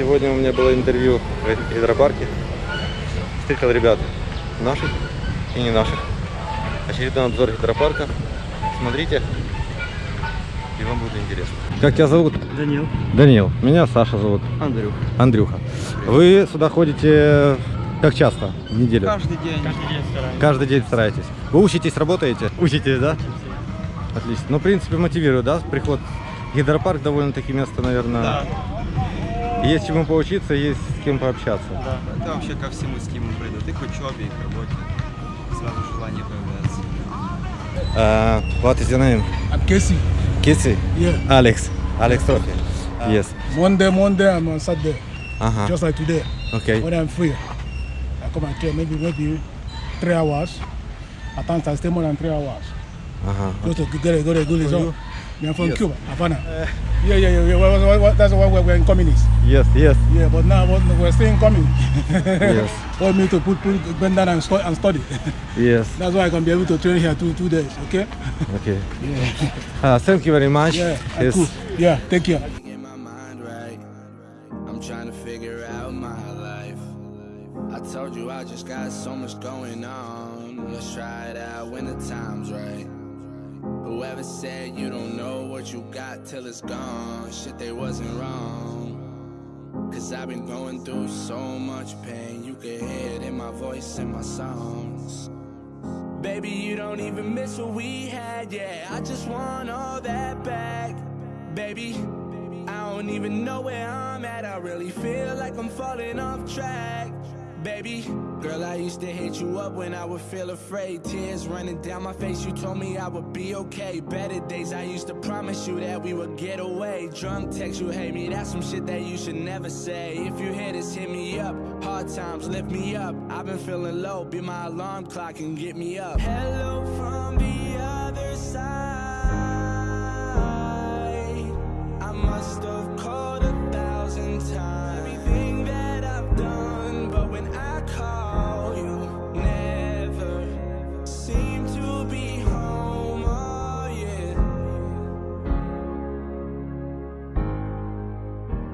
Сегодня у меня было интервью в гидропарке. Встретил ребят наших и не наших. Очередной обзор гидропарка. Смотрите, и вам будет интересно. Как тебя зовут? Данил. Данил. Меня Саша зовут. Андрюх. Андрюха. Вы сюда ходите как часто в неделю? Каждый день. Каждый день стараемся. Каждый день стараетесь. Вы учитесь, работаете? Учитесь, да? Отлично. Ну, в принципе, мотивирует, да, приход. Гидропарк довольно-таки место, наверное, Да, есть чему поучиться, есть с кем пообщаться. да. Это вообще ко всему стимул придут. И к учебе, и к работе. Сразу желание появляется. Uh, what is your name? I'm Casey. Kissy? Yeah. Alex. Alex Trophy. Yes. Monday, Monday, I'm on Saturday. Ага. Just like today. Okay. When I'm free, I come and train maybe maybe three hours. At times I stay more than three hours. Ага. Just to get a, get a good result. Me, I'm from Yes. Cuba, Havana. yeah, yeah, yeah. yeah. What- what- what- that's why we're, we're in communists. Yes, yes. Yeah, but now we're still in communist. Yes. Want me to put, put bend down and, stu- and study. Yes. that's why I can be able to train here two two days. Okay. Okay. Yeah. Uh, thank you very much. Yeah. Yes. Cool. Yeah. Take care. Get my mind right. I'm trying to figure out my life. I told you I just got so much going on. Let's try it out when the time's right. Whoever said you don't know what you got till it's gone, shit, they wasn't wrong. Cause I've been going through so much pain, you can hear it in my voice and my songs. Baby, you don't even miss what we had, yeah. I just want all that back. Baby, I don't even know where I'm at. I really feel like I'm falling off track. Baby, girl, I used to hit you up when I would feel afraid. Tears running down my face, you told me I would be okay. Better days, I used to promise you that we would get away. Drunk text, you hate me, that's some shit that you should never say. If you hear this, hit me up. Hard times, lift me up. I've been feeling low, be my alarm clock and get me up. Hello from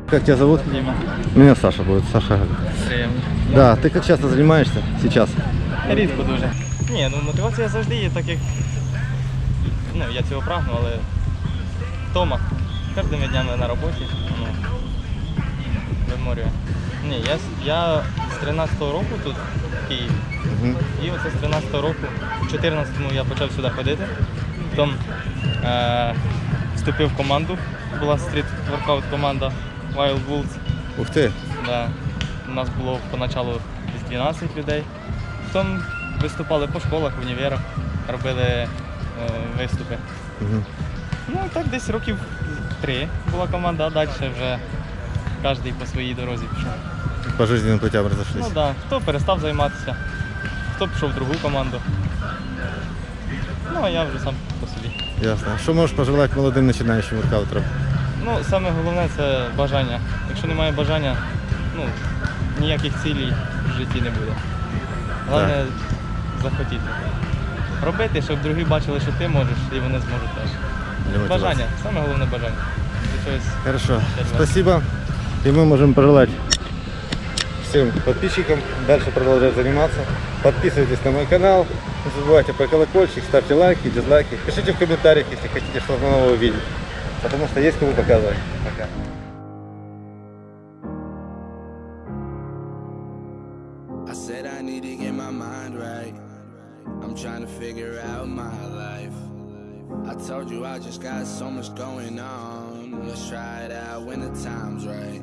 Как тебя зовут? Дима. Меня Саша будет. Саша. Приємно. Да, ты как часто занимаешься сейчас? Рідко дуже. Ні, ну мотивація завжди є, так як ну, я цього прагну, але втома. Кожними днями на роботі. Ну, виморює. Ні, я, я з 13-го року тут в Києві. Мгм. І оце з 13-го року, в 14-му я почав сюди ходити. Потім е, вступив в команду. Була стріт-воркаут команда Wild Wolves. Ух ты. Да. У нас було поначалу десь 12 людей. Потім виступали по школах, в універах, робили е, виступи. Мгм. Ну так десь років три була команда, а далі вже кожен по своїй дорозі пішов. По жизненным путям разошлись. Ну так, да. хто перестав займатися, хто пішов в другу команду. Ну а я вже сам по собі. Ясно. Что можешь пожелать молодым начинающим воркаутерам? Ну, саме головне це бажання. Якщо немає бажання, ну, ніяких цілей в житті не буде. Головне захотіти. Робити, щоб другі бачили, що ти можеш, і вони зможуть теж. Для мотивации? Бажання, саме головне бажання. До чогось. Хорошо. Ребят. Спасибо. И мы можем пожелать всем подписчикам дальше продолжать заниматься. Подписывайтесь на мой канал. Не забывайте про колокольчик, ставьте лайки, дизлайки. Пишите в комментариях, если хотите что-то новое увидеть. Потому что есть кому показывать. Пока. I said I need to get my mind right. I'm trying to figure out my life. I told you I just got so much going on. Let's try it out when the time's right.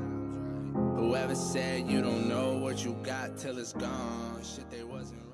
Whoever said you don't know what you got till it's gone, shit, they wasn't right.